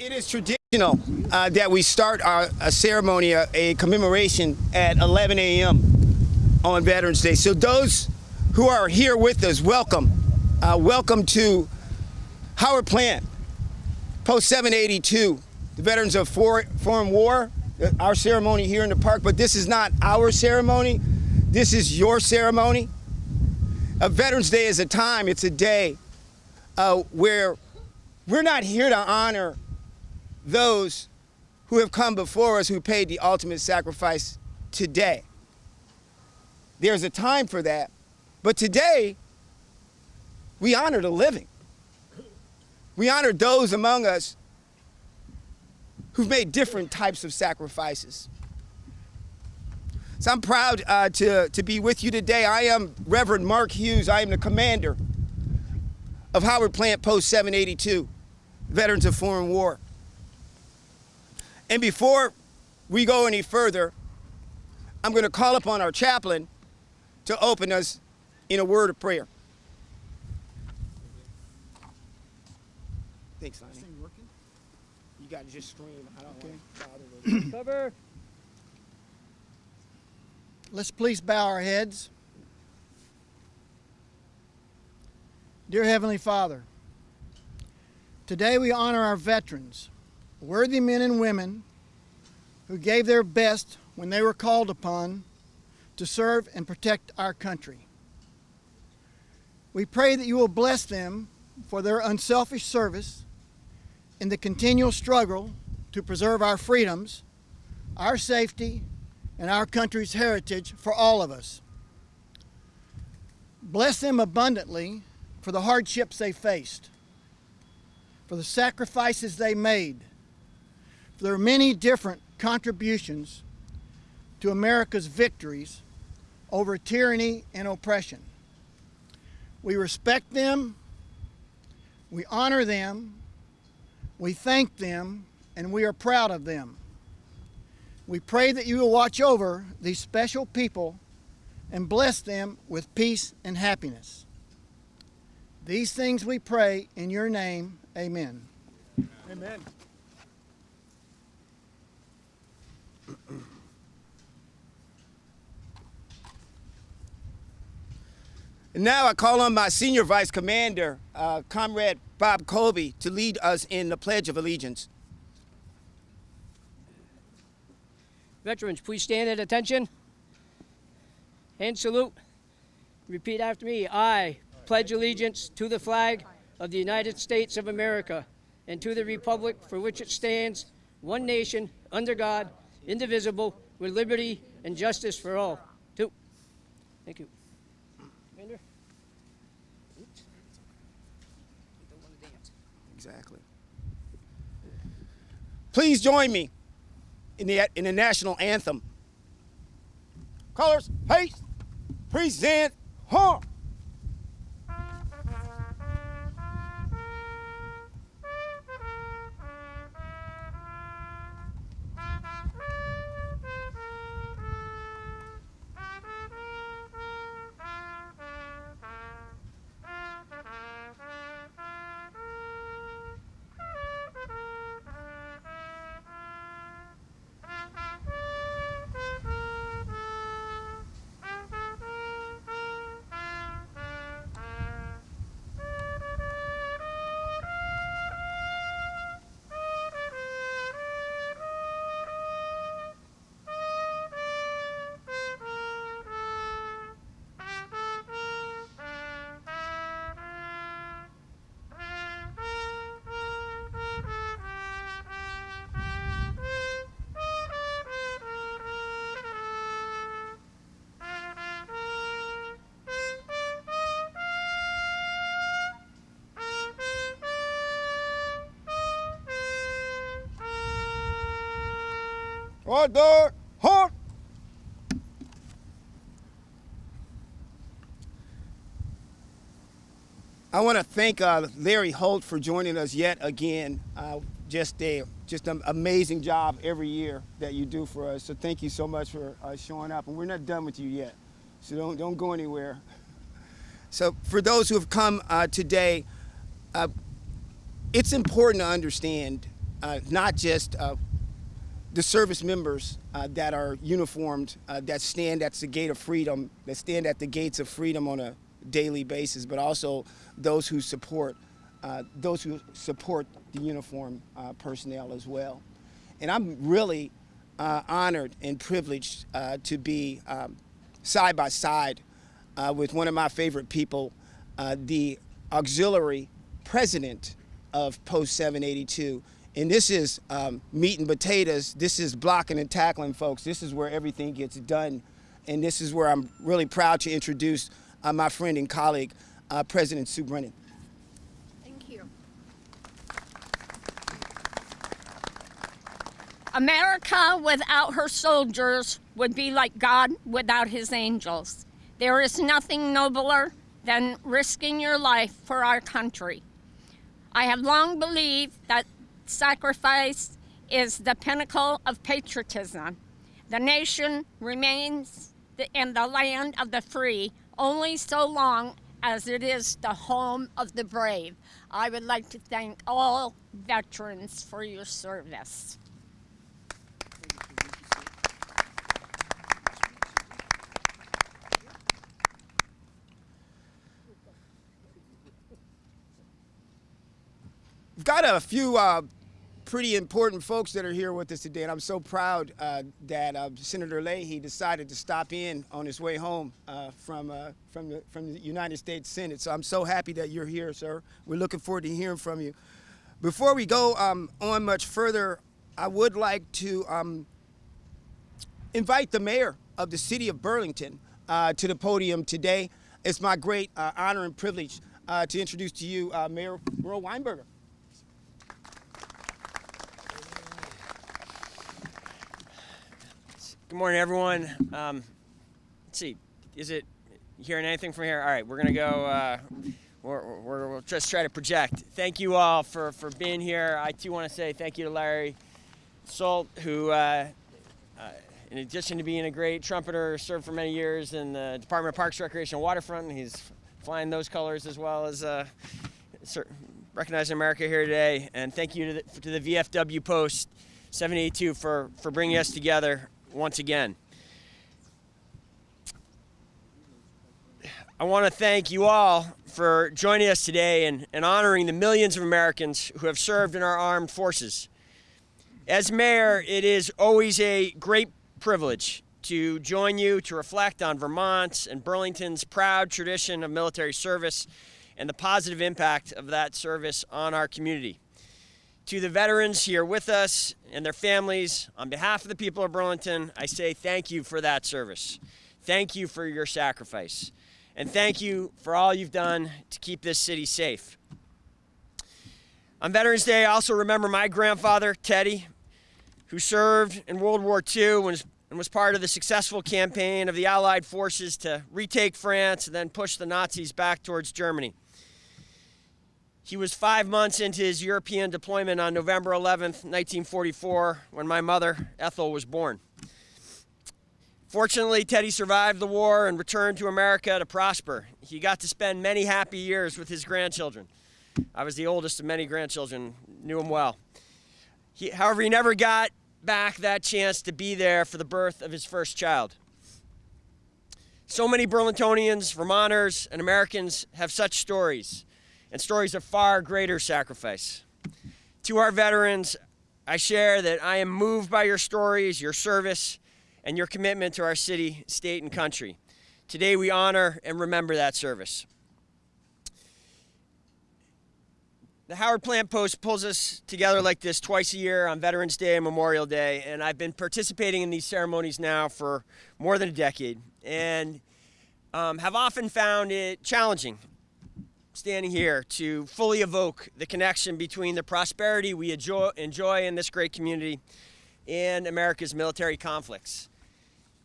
It is traditional uh, that we start our, a ceremony, a, a commemoration at 11 a.m. on Veterans Day. So those who are here with us, welcome. Uh, welcome to Howard Plant, Post 782, the Veterans of For Foreign War, uh, our ceremony here in the park, but this is not our ceremony. This is your ceremony. A Veterans Day is a time, it's a day uh, where we're not here to honor those who have come before us who paid the ultimate sacrifice today. There's a time for that, but today we honor the living. We honor those among us who've made different types of sacrifices. So I'm proud uh, to, to be with you today. I am Reverend Mark Hughes. I am the commander of Howard Plant Post 782, Veterans of Foreign War. And before we go any further, I'm going to call upon our chaplain to open us in a word of prayer. Thanks, Lonnie. You got to just scream. I don't okay. want to bother with Cover. Let's please bow our heads. Dear Heavenly Father, today we honor our veterans worthy men and women who gave their best when they were called upon to serve and protect our country. We pray that you will bless them for their unselfish service in the continual struggle to preserve our freedoms, our safety, and our country's heritage for all of us. Bless them abundantly for the hardships they faced, for the sacrifices they made, there are many different contributions to America's victories over tyranny and oppression. We respect them, we honor them, we thank them, and we are proud of them. We pray that you will watch over these special people and bless them with peace and happiness. These things we pray in your name. Amen. Amen. And now I call on my senior vice commander, uh, Comrade Bob Colby, to lead us in the Pledge of Allegiance. Veterans, please stand at attention and salute. Repeat after me. I pledge allegiance to the flag of the United States of America and to the republic for which it stands, one nation, under God, indivisible, with liberty and justice for all. Two. Thank you. Commander? Exactly. Please join me in the, in the national anthem. Colors, haste, present, Order! Halt! I want to thank uh, Larry Holt for joining us yet again. Uh, just a just an amazing job every year that you do for us. So thank you so much for uh, showing up. And we're not done with you yet, so don't don't go anywhere. So for those who have come uh, today, uh, it's important to understand uh, not just the service members uh, that are uniformed, uh, that stand at the gate of freedom, that stand at the gates of freedom on a daily basis, but also those who support, uh, those who support the uniform uh, personnel as well. And I'm really uh, honored and privileged uh, to be um, side by side with one of my favorite people, the auxiliary president of Post 782. And this is um, meat and potatoes. This is blocking and tackling, folks. This is where everything gets done. And this is where I'm really proud to introduce uh, my friend and colleague, uh, President Sue Brennan. Thank you. America without her soldiers would be like God without his angels. There is nothing nobler than risking your life for our country. I have long believed that sacrifice is the pinnacle of patriotism. The nation remains in the land of the free only so long as it is the home of the brave. I would like to thank all veterans for your service. We've got a few uh, pretty important folks that are here with us today, and I'm so proud uh, that uh, Senator Leahy decided to stop in on his way home uh, from uh, from the from the United States Senate. So I'm so happy that you're here, sir. We're looking forward to hearing from you. Before we go um, on much further, I would like to um, invite the mayor of the city of Burlington uh, to the podium today. It's my great uh, honor and privilege to introduce to you Mayor Miro Weinberger. Good morning, everyone. Um, let's see, is it hearing anything from here? All right, we're gonna go. Uh, we're, we're, we'll just try to project. Thank you all for, for being here. I too want to say thank you to Larry Salt, who, uh, uh, in addition to being a great trumpeter, served for many years in the Department of Parks, Recreation, and Waterfront. He's flying those colors as well as uh, recognizing America here today. And thank you to the, to the VFW Post 782 for, for bringing us together once again. I want to thank you all for joining us today and, and honoring the millions of Americans who have served in our armed forces. As mayor, it is always a great privilege to join you to reflect on Vermont's and Burlington's proud tradition of military service and the positive impact of that service on our community. To the veterans here with us and their families, on behalf of the people of Burlington, I say thank you for that service. Thank you for your sacrifice. And thank you for all you've done to keep this city safe. On Veterans Day, I also remember my grandfather, Teddy, who served in World War II and was, part of the successful campaign of the Allied forces to retake France and then push the Nazis back towards Germany. He was five months into his European deployment on November 11th, 1944, when my mother, Ethel, was born. Fortunately, Teddy survived the war and returned to America to prosper. He got to spend many happy years with his grandchildren. I was the oldest of many grandchildren, knew him well. He, however, he never got back that chance to be there for the birth of his first child. So many Burlingtonians, Vermonters, and Americans have such stories, and stories of far greater sacrifice. To our veterans, I share that I am moved by your stories, your service, and your commitment to our city, state, and country. Today, we honor and remember that service. The Howard Plant Post pulls us together like this twice a year on Veterans Day and Memorial Day, and I've been participating in these ceremonies now for more than a decade, and um, have often found it challenging standing here to fully evoke the connection between the prosperity we enjoy, enjoy in this great community and America's military conflicts.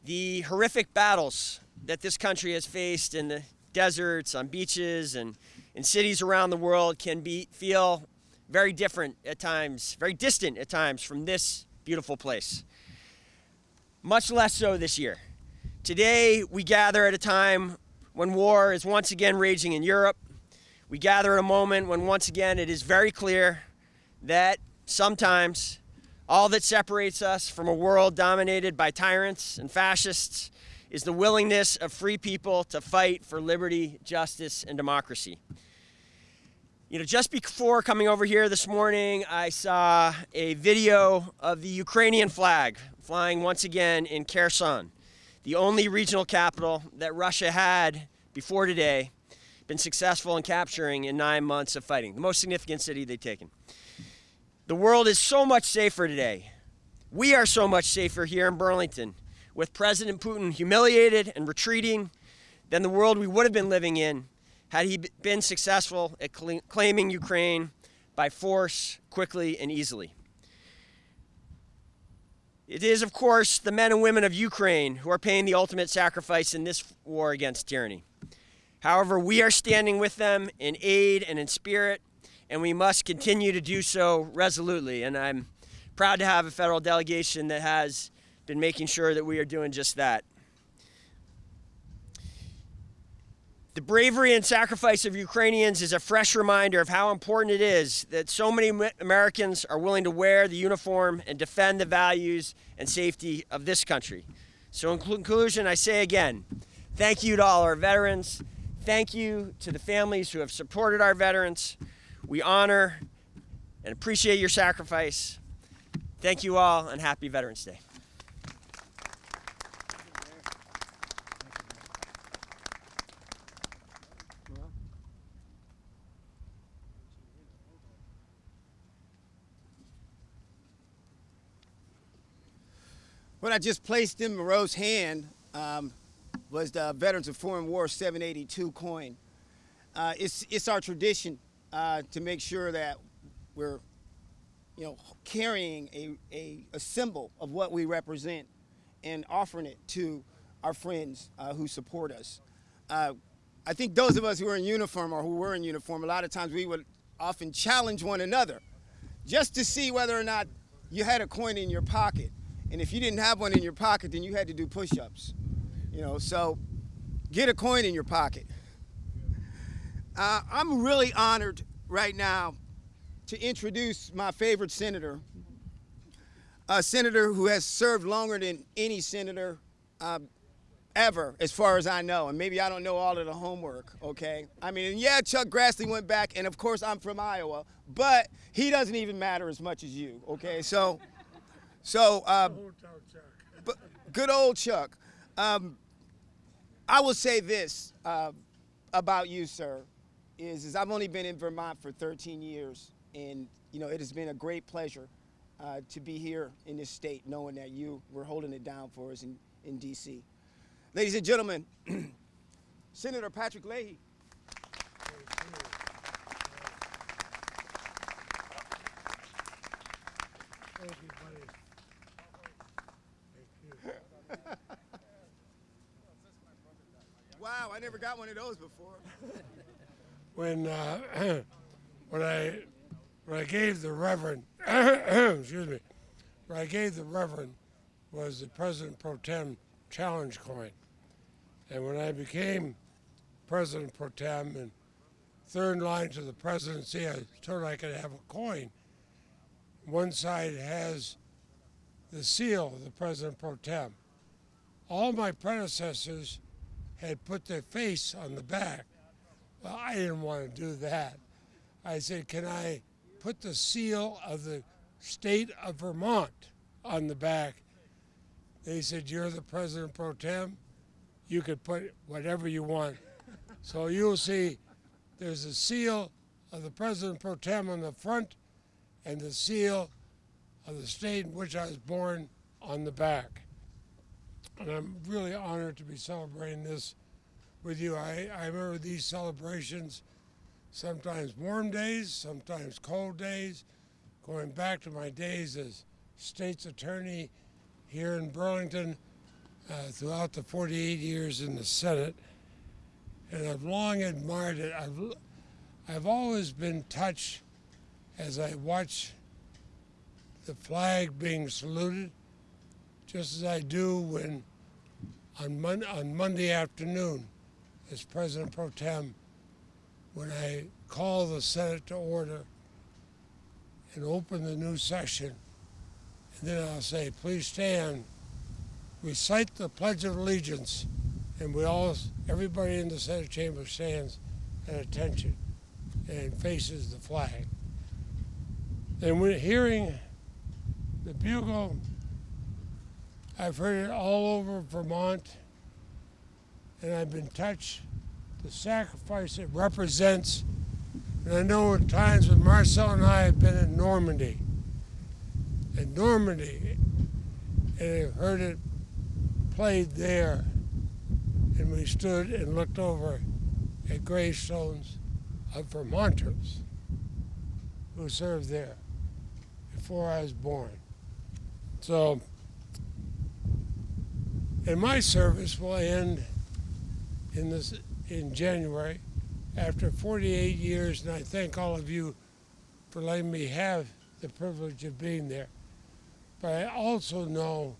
The horrific battles that this country has faced in the deserts, on beaches, and in cities around the world can be feel very different at times, very distant at times from this beautiful place. Much less so this year. Today, we gather at a time when war is once again raging in Europe. We gather at a moment when once again it is very clear that sometimes, all that separates us from a world dominated by tyrants and fascists is the willingness of free people to fight for liberty, justice, and democracy. You know, just before coming over here this morning, I saw a video of the Ukrainian flag flying once again in Kherson, the only regional capital that Russia had before today been successful in capturing in nine months of fighting, the most significant city they've taken. The world is so much safer today. We are so much safer here in Burlington with President Putin humiliated and retreating than the world we would have been living in had he been successful at claiming Ukraine by force quickly and easily. It is, of course, the men and women of Ukraine who are paying the ultimate sacrifice in this war against tyranny. However, we are standing with them in aid and in spirit, and we must continue to do so resolutely. And I'm proud to have a federal delegation that has been making sure that we are doing just that. The bravery and sacrifice of Ukrainians is a fresh reminder of how important it is that so many Americans are willing to wear the uniform and defend the values and safety of this country. So, in conclusion, I say again, thank you to all our veterans. Thank you to the families who have supported our veterans. We honor and appreciate your sacrifice. Thank you all, and happy Veterans Day. What I just placed in Miro's hand um, was the Veterans of Foreign War 782 coin. Uh, it's, it's our tradition uh, to make sure that we're, you know, carrying a, a, a, symbol of what we represent and offering it to our friends uh, who support us. Uh, I think those of us who are in uniform or who were in uniform, a lot of times we would often challenge one another just to see whether or not you had a coin in your pocket. And if you didn't have one in your pocket, then you had to do push-ups. You know, so get a coin in your pocket. Uh, I'm really honored right now to introduce my favorite senator, a senator who has served longer than any senator uh, ever, as far as I know. And maybe I don't know all of the homework, okay? I mean, yeah, Chuck Grassley went back, and of course I'm from Iowa, but he doesn't even matter as much as you, okay? So. So, uh, good old Chuck. Um, I will say this uh, about you, sir, is, is I've only been in Vermont for 13 years, and you know it has been a great pleasure uh, to be here in this state, knowing that you were holding it down for us in, in D.C. Ladies and gentlemen, Senator Patrick Leahy. Thank you, I never got one of those before. when uh, when I when I gave the Reverend excuse me, when I gave the Reverend was the President Pro Tem challenge coin, and when I became President Pro Tem and third line to the presidency, I told I could have a coin. One side has the seal of the President Pro Tem. All my predecessors had put their face on the back. Well, I didn't want to do that. I said, Can I put the seal of the state of Vermont on the back? They said, You're the President Pro Tem. You could put whatever you want. so you'll see there's a seal of the President Pro Tem on the front and the seal of the state in which I was born on the back. And I'm really honored to be celebrating this with you. I, I remember these celebrations, sometimes warm days, sometimes cold days, going back to my days as state's attorney here in Burlington uh, throughout the 48 years in the Senate. And I've long admired it. I've, I've always been touched as I watch the flag being saluted, just as I do when on, Mon- on Monday afternoon as President Pro Tem, when I call the Senate to order and open the new session. And then I'll say, please stand, recite the Pledge of Allegiance, and we all, everybody in the Senate chamber stands at attention and faces the flag. And when hearing the bugle, I've heard it all over Vermont, and I've been touched the sacrifice it represents. And I know at times when Marcelle and I have been in Normandy, in Normandy, and I've heard it played there, and we stood and looked over at gravestones of Vermonters who served there before I was born. So, and my service will end in this in January after 48 years, and I thank all of you for letting me have the privilege of being there. But I also know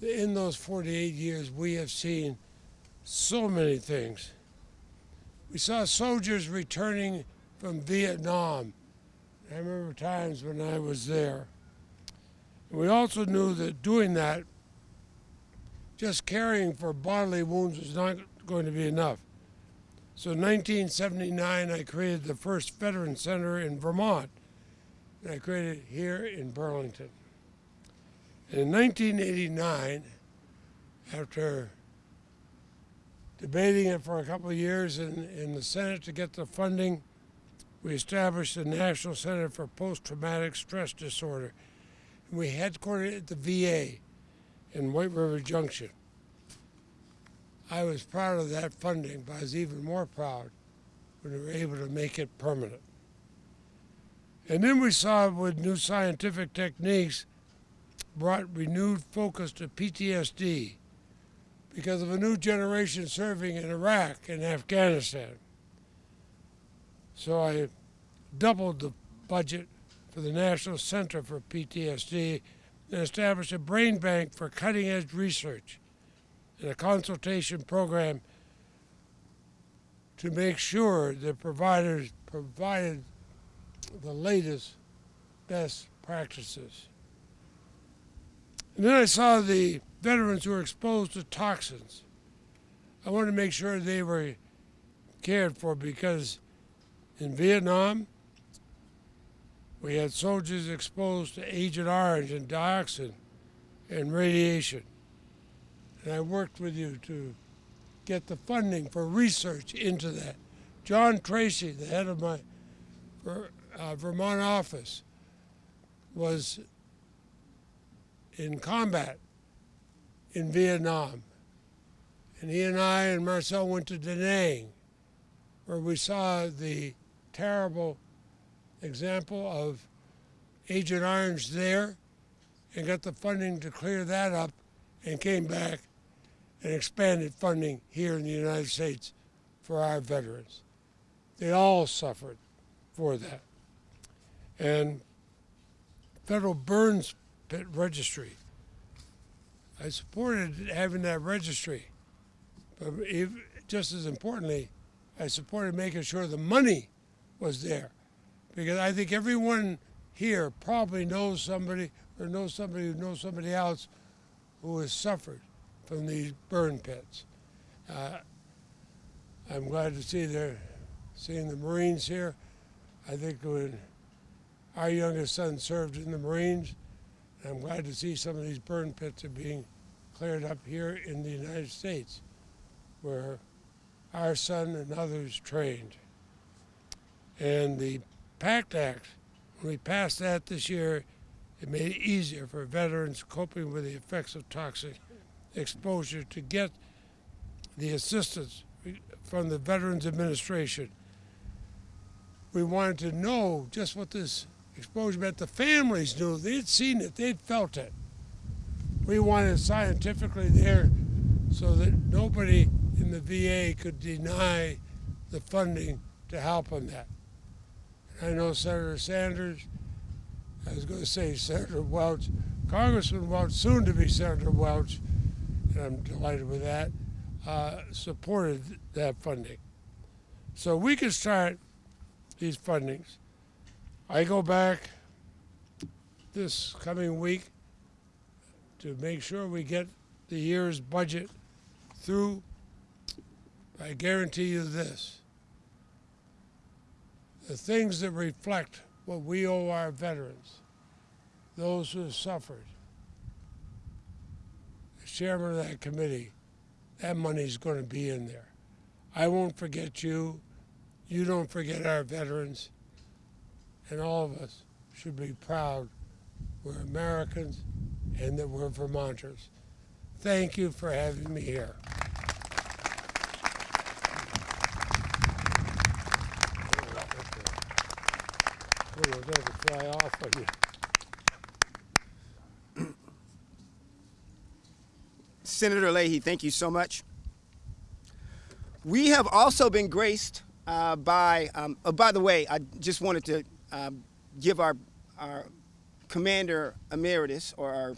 that in those 48 years, we have seen so many things. We saw soldiers returning from Vietnam. I remember times when I was there. We also knew that doing that, just caring for bodily wounds was not going to be enough. So in 1979, I created the first Veteran Center in Vermont. And I created it here in Burlington. And in 1989, after debating it for a couple of years in, in the Senate to get the funding, we established the National Center for Post-Traumatic Stress Disorder. And we headquartered at the VA in White River Junction. I was proud of that funding, but I was even more proud when we were able to make it permanent. And then we saw with new scientific techniques brought renewed focus to PTSD because of a new generation serving in Iraq and Afghanistan. So I doubled the budget for the National Center for PTSD and established a brain bank for cutting edge research and a consultation program to make sure that providers provided the latest best practices. And then I saw the veterans who were exposed to toxins. I wanted to make sure they were cared for because in Vietnam, we had soldiers exposed to Agent Orange and dioxin and radiation. And I worked with you to get the funding for research into that. John Tracy, the head of my uh, Vermont office, was in combat in Vietnam. And he and I and Marcelle went to Da Nang, where we saw the terrible example of Agent Orange there and got the funding to clear that up and came back and expanded funding here in the United States for our veterans. They all suffered for that. And Federal Burns Pit Registry, I supported having that registry, but if, just as importantly, I supported making sure the money was there. Because I think everyone here probably knows somebody or knows somebody who knows somebody else who has suffered from these burn pits. Uh, I'm glad to see they're seeing the Marines here. I think when our youngest son served in the Marines, I'm glad to see some of these burn pits are being cleared up here in the United States, where our son and others trained. And the PACT Act, when we passed that this year, it made it easier for veterans coping with the effects of toxic exposure to get the assistance from the Veterans Administration. We wanted to know just what this exposure meant. The families knew, they'd seen it, they'd felt it. We wanted scientifically there so that nobody in the VA could deny the funding to help on that. I know Senator Sanders, I was going to say Senator Welch, Congressman Welch, soon to be Senator Welch, and I'm delighted with that, uh, supported that funding. So we can start these fundings. I go back this coming week to make sure we get the year's budget through. I guarantee you this. The things that reflect what we owe our veterans, those who have suffered, as chairman of that committee, that money's going to be in there. I won't forget you. You don't forget our veterans. And all of us should be proud we're Americans and that we're Vermonters. Thank you for having me here. Off on you. Senator Leahy, thank you so much. We have also been graced uh, by, um, oh, by the way, I just wanted to um, give our, our commander emeritus or our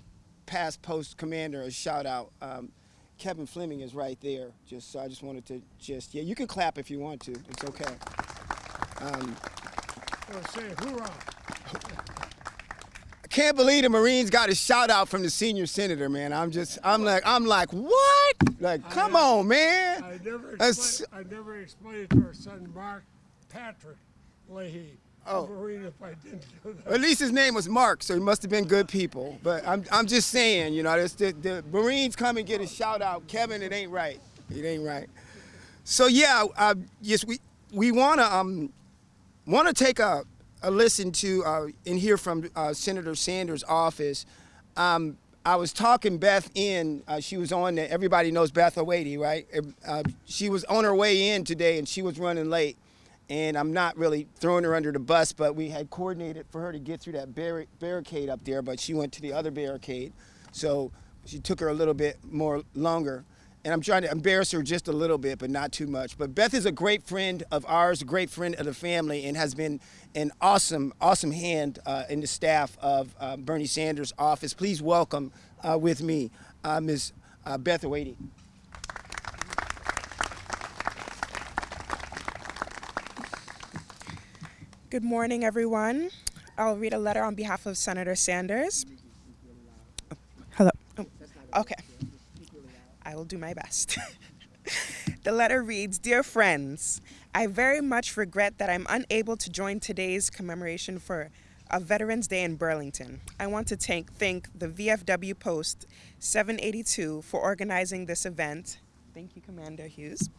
past post commander a shout out. Um, Kevin Fleming is right there. Just so I just wanted to just yeah, you can clap if you want to. It's okay. Well, say hoorah. I can't believe the Marines got a shout out from the senior senator, man. I'm just I'm like I'm like what? Like come on, man. I never, explained, I never explained it to our son Mark Patrick Leahy. Oh. a Marine if I didn't do that. At least his name was Mark, so he must have been good people. But I'm, I'm just saying, you know, this, the, the Marines come and get a shout out. Kevin, it ain't right. It ain't right. So yeah, uh, yes, we we wanna um wanna take a, a listen to uh, and hear from uh, Senator Sanders' office. Um, I was talking Beth in. Uh, she was on. Everybody knows Beth Awady, right? Uh, she was on her way in today, and she was running late and I'm not really throwing her under the bus, but we had coordinated for her to get through that barri- barricade up there, but she went to the other barricade, so she took her a little bit more longer. And I'm trying to embarrass her just a little bit, but not too much. But Beth is a great friend of ours, a great friend of the family, and has been an awesome, awesome hand uh, in the staff of uh, Bernie Sanders' office. Please welcome uh, with me uh, Ms. Uh, Beth Awady. Good morning, everyone. I'll read a letter on behalf of Senator Sanders. Hello. Oh, Okay. I will do my best. the letter reads Dear friends, I very much regret that I'm unable to join today's commemoration for a Veterans Day in Burlington. I want to thank, thank the VFW Post 782 for organizing this event. Thank you, Commander Hughes.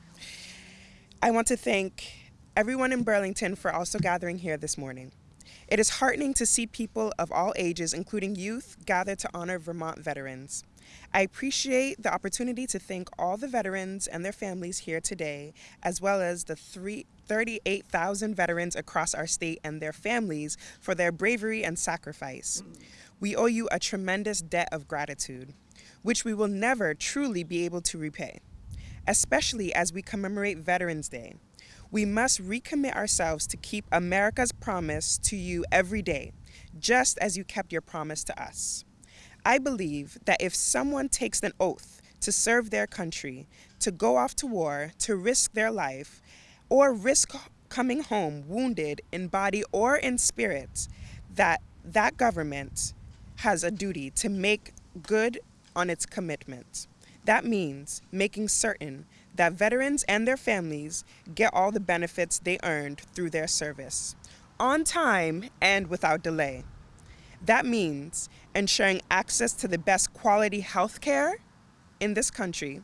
I want to thank everyone in Burlington for also gathering here this morning. It is heartening to see people of all ages, including youth, gather to honor Vermont veterans. I appreciate the opportunity to thank all the veterans and their families here today, as well as the three, 38,000 veterans across our state and their families for their bravery and sacrifice. We owe you a tremendous debt of gratitude, which we will never truly be able to repay, especially as we commemorate Veterans Day. We must recommit ourselves to keep America's promise to you every day, just as you kept your promise to us. I believe that if someone takes an oath to serve their country, to go off to war, to risk their life, or risk coming home wounded in body or in spirit, that that government has a duty to make good on its commitment. That means making certain that veterans and their families get all the benefits they earned through their service, on time and without delay. That means ensuring access to the best quality health care in this country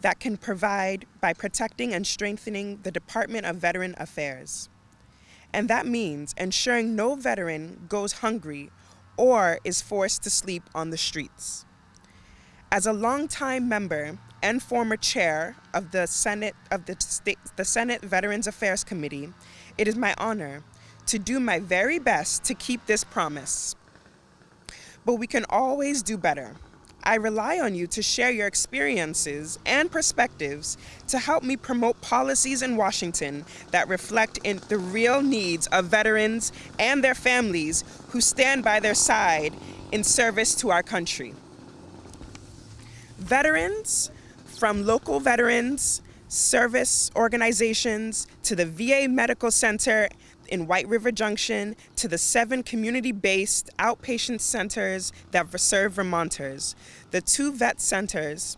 that can provide by protecting and strengthening the Department of Veteran Affairs. And that means ensuring no veteran goes hungry or is forced to sleep on the streets. As a longtime member and former chair of the Senate of the the Senate Veterans Affairs Committee, it is my honor to do my very best to keep this promise. But we can always do better. I rely on you to share your experiences and perspectives to help me promote policies in Washington that reflect in the real needs of veterans and their families who stand by their side in service to our country. Veterans, from local veterans, service organizations, to the VA Medical Center, in White River Junction to the seven community based outpatient centers that serve Vermonters. The two vet centers,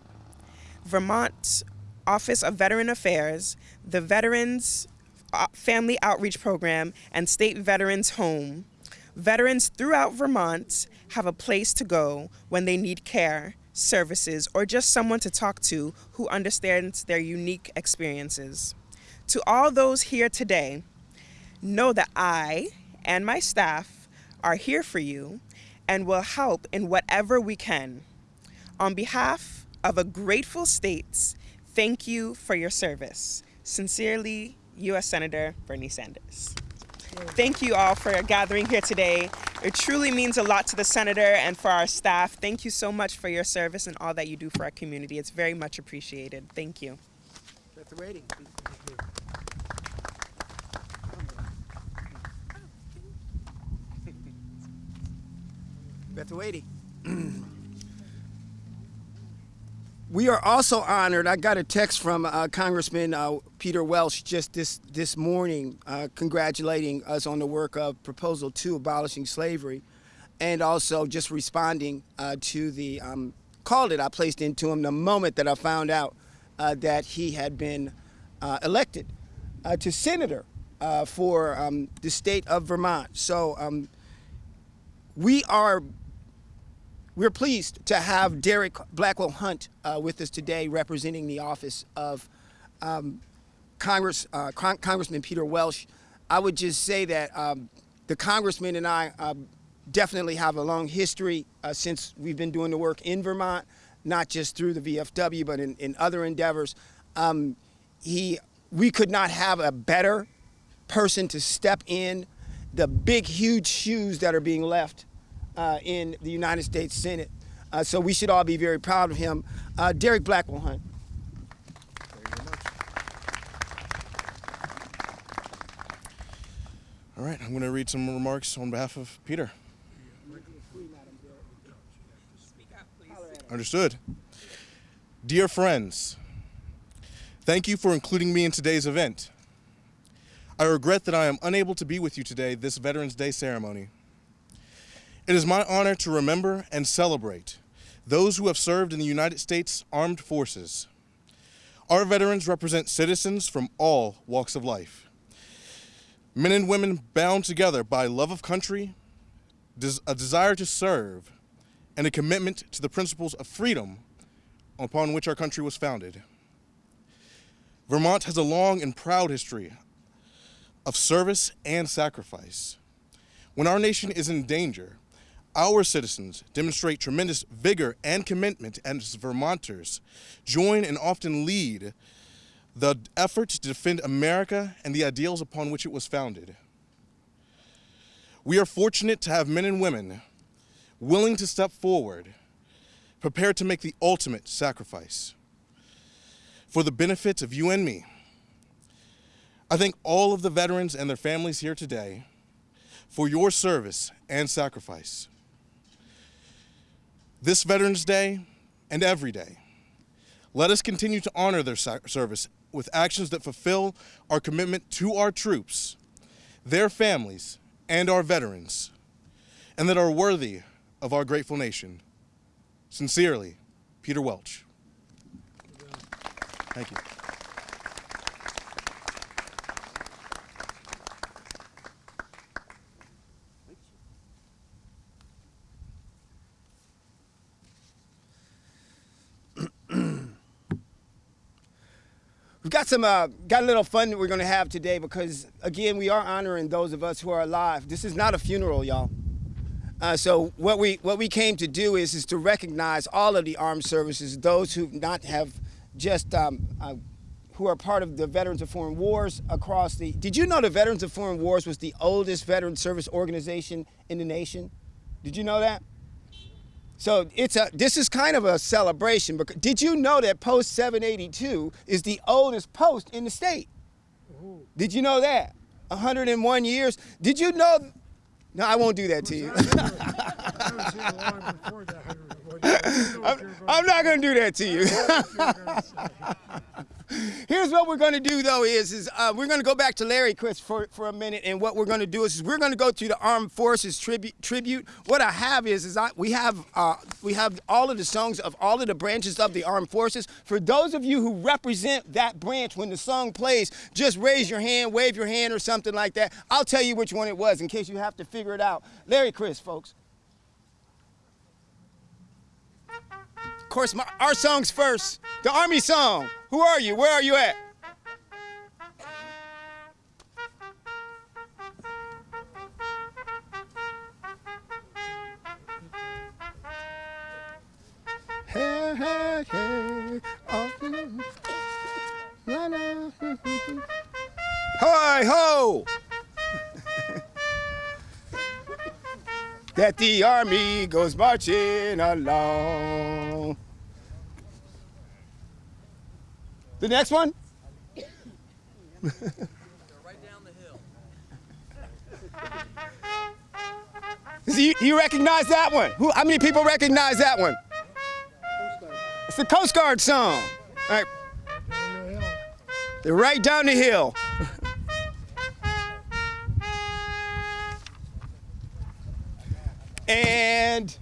Vermont Office of Veteran Affairs, the Veterans uh, Family Outreach Program, and State Veterans Home. Veterans throughout Vermont have a place to go when they need care, services, or just someone to talk to who understands their unique experiences. To all those here today, know that I and my staff are here for you and will help in whatever we can. On behalf of a grateful state, thank you for your service. Sincerely, U.S. Senator Bernie Sanders. Thank you all for gathering here today. It truly means a lot to the senator and for our staff. Thank you so much for your service and all that you do for our community. It's very much appreciated. Thank you. That's rating. Beth Wady. We are also honored. I got a text from uh, Congressman uh, Peter Welch just this this morning, uh, congratulating us on the work of Proposal Two, abolishing slavery, and also just responding uh, to the um, call that I placed into him the moment that I found out uh, that he had been uh, elected to senator for um, the state of Vermont. So um, we are we're pleased to have Derek Blackwell Hunt uh, with us today, representing the office of um, Congress, uh, Con Congressman Peter Welch. I would just say that um, the congressman and I uh, definitely have a long history uh, since we've been doing the work in Vermont, not just through the VFW, but in, in other endeavors. Um, he, we could not have a better person to step in the big, huge shoes that are being left uh, in the United States Senate. Uh, so we should all be very proud of him. Uh, Derek Blackwell Hunt. All right, I'm going to read some remarks on behalf of Peter. Understood. Dear friends, thank you for including me in today's event. I regret that I am unable to be with you today this Veterans Day ceremony. It is my honor to remember and celebrate those who have served in the United States Armed Forces. Our veterans represent citizens from all walks of life. Men and women bound together by love of country, a desire to serve, and a commitment to the principles of freedom upon which our country was founded. Vermont has a long and proud history of service and sacrifice. When our nation is in danger, our citizens demonstrate tremendous vigor and commitment as Vermonters join and often lead the effort to defend America and the ideals upon which it was founded. We are fortunate to have men and women willing to step forward, prepared to make the ultimate sacrifice for the benefit of you and me. I thank all of the veterans and their families here today for your service and sacrifice. This Veterans Day and every day, let us continue to honor their service with actions that fulfill our commitment to our troops, their families, and our veterans, and that are worthy of our grateful nation. Sincerely, Peter Welch. Thank you. Got some uh, got a little fun that we're going to have today because again we are honoring those of us who are alive. This is not a funeral, y'all. Uh, so what we what we came to do is is to recognize all of the armed services, those who not have just um, uh, who are part of the Veterans of Foreign Wars across the. Did you know the Veterans of Foreign Wars was the oldest veteran service organization in the nation? Did you know that? So it's a this is kind of a celebration. Because did you know that Post 782 is the oldest post in the state? Ooh. Did you know that? 101 years. Did you know? No, I won't do that to you. I'm, I'm not going to do that to you. Here's what we're going to do, though, is, is uh, we're going to go back to Larry Chris for, for a minute, and what we're going to do is, is we're going to go to the Armed Forces tribute. tribute. What I have is, is I, we have uh, we have all of the songs of all of the branches of the Armed Forces. For those of you who represent that branch, when the song plays, just raise your hand, wave your hand, or something like that. I'll tell you which one it was in case you have to figure it out. Larry Chris, folks. Course, my, our song's first. The Army song. Who are you? Where are you at? Oh, Hi ho! that the army goes marching along. The next one? you, you recognize that one? Who, how many people recognize that one? It's the Coast Guard song. All right. They're right down the hill. and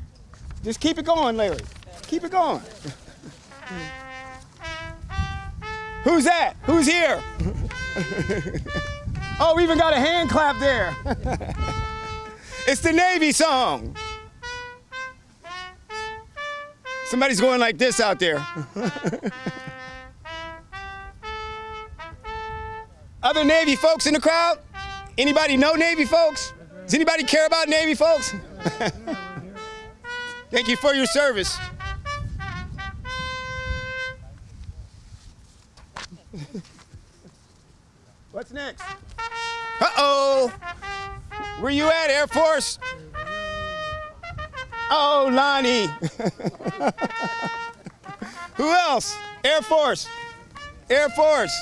just keep it going, Larry. Keep it going. Who's that? Who's here? oh, we even got a hand clap there. it's the Navy song. Somebody's going like this out there. Other Navy folks in the crowd? Anybody know Navy folks? Does anybody care about Navy folks? Thank you for your service. What's next? Uh-oh. Where you at, Air Force? Oh, Lonnie. Who else? Air Force. Air Force.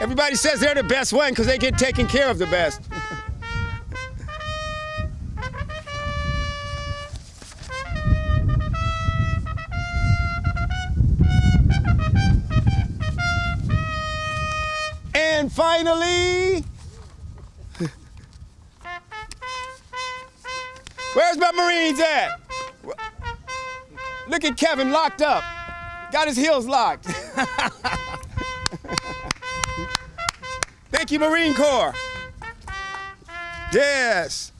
Everybody says they're the best one because they get taken care of the best. Finally, where's my Marines at? Look at Kevin locked up. Got his heels locked. Thank you, Marine Corps. Yes.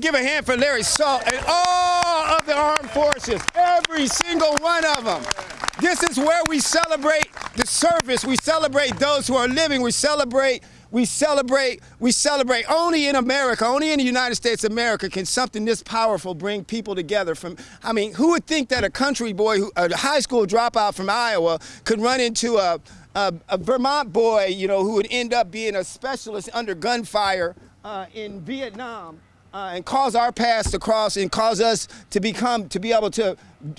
Give a hand for Larry Salt and all of the armed forces, every single one of them. This is where we celebrate the service. We celebrate those who are living. We celebrate, we celebrate, we celebrate. Only in America, only in the United States of America can something this powerful bring people together from, I mean, who would think that a country boy, who, a high school dropout from Iowa could run into a, a, a Vermont boy, you know, who would end up being a specialist under gunfire uh, in Vietnam uh, and cause our paths to cross and cause us to become, to be able to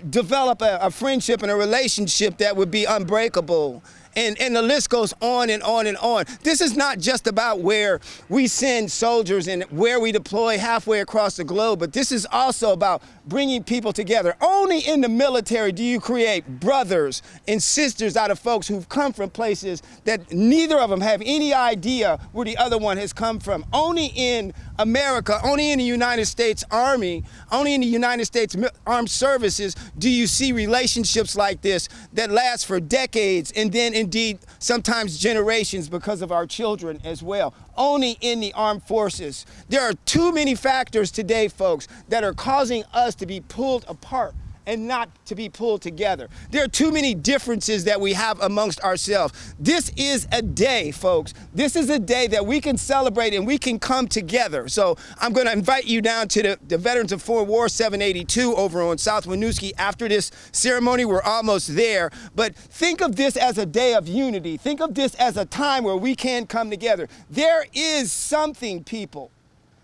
develop a, a friendship and a relationship that would be unbreakable and, and the list goes on and on and on. This is not just about where we send soldiers and where we deploy halfway across the globe, but this is also about bringing people together. Only in the military do you create brothers and sisters out of folks who've come from places that neither of them have any idea where the other one has come from. Only in America, only in the United States Army, only in the United States Armed Services do you see relationships like this that last for decades and then indeed sometimes generations because of our children as well. Only in the armed forces. There are too many factors today, folks, that are causing us to be pulled apart and not to be pulled together. There are too many differences that we have amongst ourselves. This is a day, folks. This is a day that we can celebrate and we can come together. So I'm going to invite you down to the, the Veterans of Foreign War 782 over on South Winooski. After this ceremony, we're almost there. But think of this as a day of unity. Think of this as a time where we can come together. There is something, people.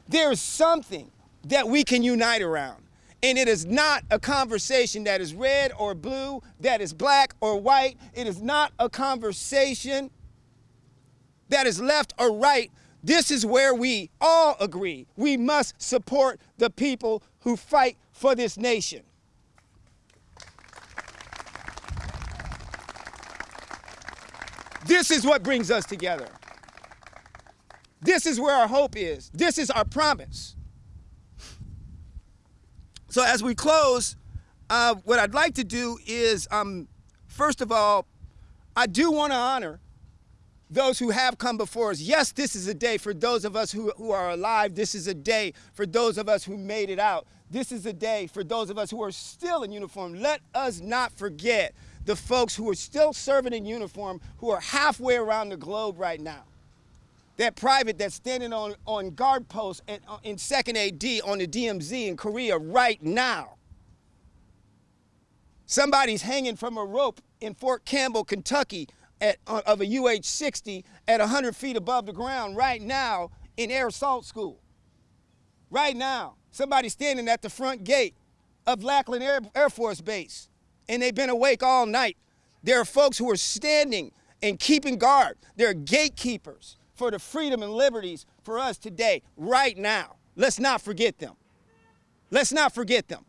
There's something that we can unite around. And it is not a conversation that is red or blue, that is black or white. It is not a conversation that is left or right. This is where we all agree. We must support the people who fight for this nation. This is what brings us together. This is where our hope is. This is our promise. So, as we close, uh, what I'd like to do is, um, first of all, I do want to honor those who have come before us. Yes, this is a day for those of us who, who are alive. This is a day for those of us who made it out. This is a day for those of us who are still in uniform. Let us not forget the folks who are still serving in uniform who are halfway around the globe right now. That private that's standing on, on guard posts in, uh, in 2nd AD on the DMZ in Korea right now. Somebody's hanging from a rope in Fort Campbell, Kentucky, at, uh, of a UH-60 at 100 feet above the ground right now in Air Assault School. Right now, somebody's standing at the front gate of Lackland Air, Air Force Base, and they've been awake all night. There are folks who are standing and keeping guard. There are gatekeepers for the freedom and liberties for us today, right now. Let's not forget them. Let's not forget them.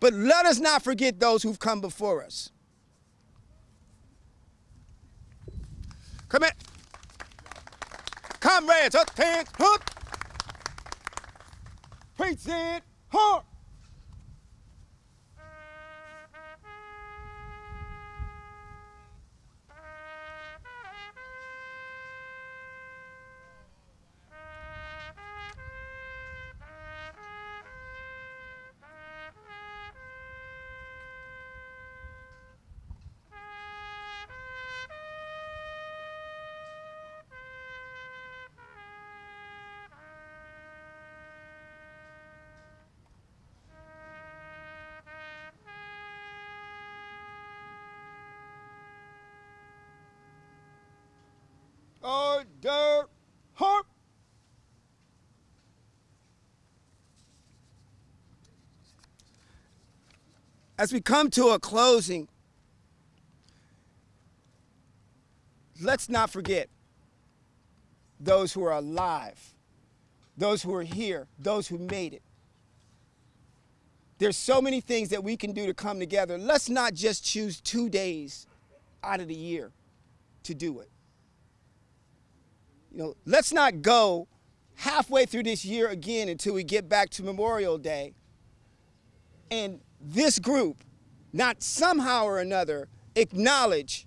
But let us not forget those who've come before us. Come in. Comrades, up, hands, hook. Present, hard. Order, harp. As we come to a closing, let's not forget those who are alive, those who are here, those who made it. There's so many things that we can do to come together. Let's not just choose two days out of the year to do it. You know, let's not go halfway through this year again until we get back to Memorial Day and this group not somehow or another acknowledge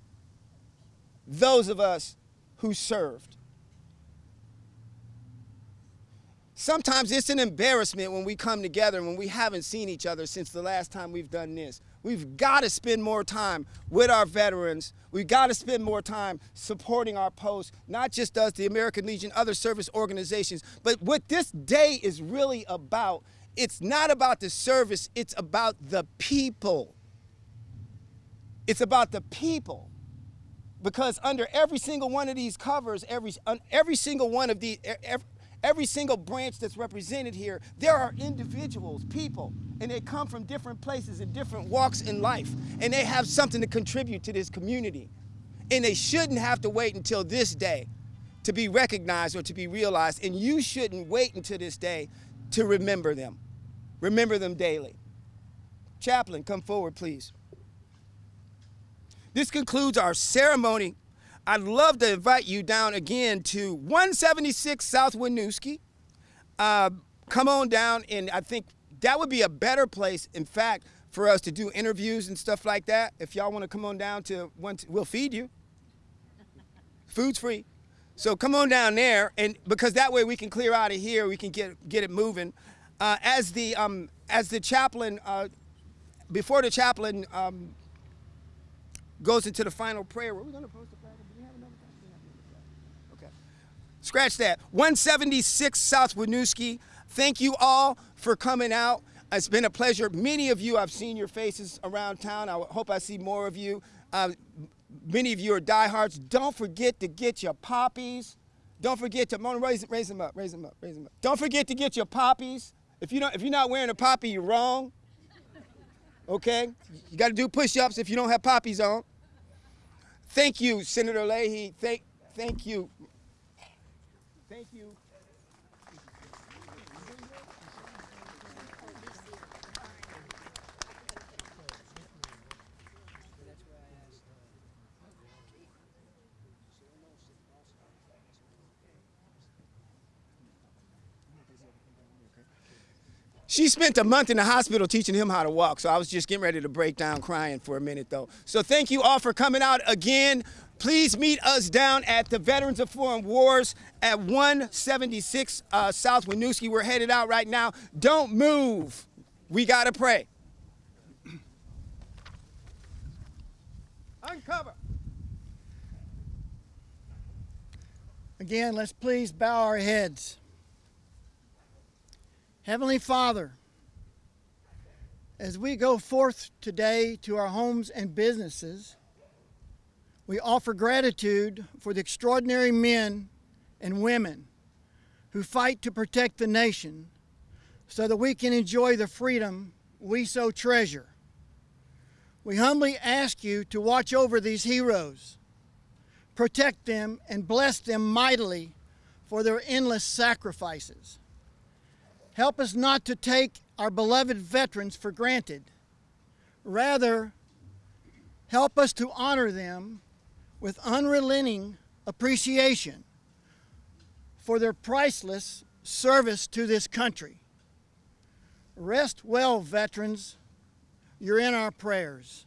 those of us who served. Sometimes it's an embarrassment when we come together and when we haven't seen each other since the last time we've done this. We've got to spend more time with our veterans. We've got to spend more time supporting our posts, not just us, the American Legion, other service organizations. But what this day is really about, it's not about the service, it's about the people. It's about the people. Because under every single one of these covers, every, every single one of the, every, every single branch that's represented here, there are individuals, people, and they come from different places and different walks in life, and they have something to contribute to this community. And they shouldn't have to wait until this day to be recognized or to be realized, and you shouldn't wait until this day to remember them. Remember them daily. Chaplain, come forward, please. This concludes our ceremony I'd love to invite you down again to 176 South Winooski. Uh, come on down, and I think that would be a better place, in fact, for us to do interviews and stuff like that. If y'all want to come on down to one, we'll feed you. Food's free. So come on down there, and because that way we can clear out of here, we can get get it moving. Uh, as the um, as the chaplain, uh, before the chaplain um, goes into the final prayer, were we going to post the flag? Do we have another flag? Okay. Scratch that. 176 South Winooski. Thank you all for coming out. It's been a pleasure. Many of you, I've seen your faces around town. I hope I see more of you. Uh, many of you are diehards. Don't forget to get your poppies. Don't forget to, raise, raise them up, raise them up, raise them up. Don't forget to get your poppies. If you don't, if you're not wearing a poppy, you're wrong. Okay, you got to do push-ups if you don't have poppies on. Thank you, Senator Leahy. Thank, thank you. She spent a month in the hospital teaching him how to walk, so I was just getting ready to break down crying for a minute, though. So thank you all for coming out again. Please meet us down at the Veterans of Foreign Wars at 176 uh, South Winooski. We're headed out right now. Don't move. We got to pray. Uncover. Again, let's please bow our heads. Heavenly Father, as we go forth today to our homes and businesses, we offer gratitude for the extraordinary men and women who fight to protect the nation so that we can enjoy the freedom we so treasure. We humbly ask you to watch over these heroes, protect them, and bless them mightily for their endless sacrifices. Help us not to take our beloved veterans for granted. Rather, help us to honor them with unrelenting appreciation for their priceless service to this country. Rest well, veterans. You're in our prayers.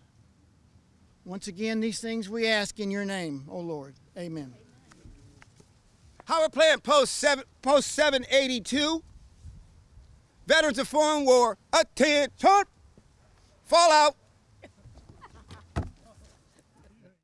Once again, these things we ask in your name, O Lord. Amen. Howard Plant Post 7, Post 782. Veterans of Foreign War, attention! Fallout!